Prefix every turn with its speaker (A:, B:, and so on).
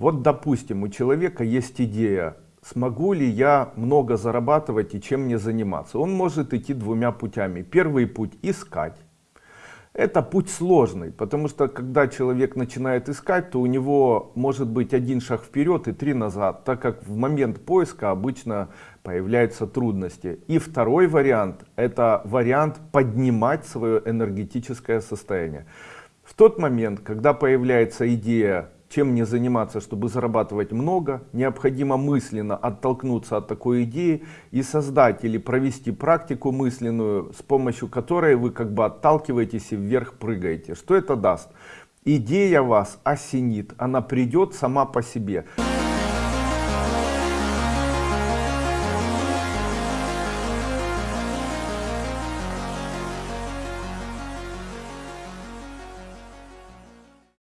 A: Вот допустим, у человека есть идея, смогу ли я много зарабатывать и чем мне заниматься. Он может идти двумя путями. Первый путь искать. Это путь сложный, потому что когда человек начинает искать, то у него может быть один шаг вперед и три назад, так как в момент поиска обычно появляются трудности. И второй вариант, это вариант поднимать свое энергетическое состояние. В тот момент, когда появляется идея чем мне заниматься, чтобы зарабатывать много, необходимо мысленно оттолкнуться от такой идеи и создать или провести практику мысленную, с помощью которой вы как бы отталкиваетесь и вверх прыгаете. Что это даст? Идея вас осенит, она придет сама по себе.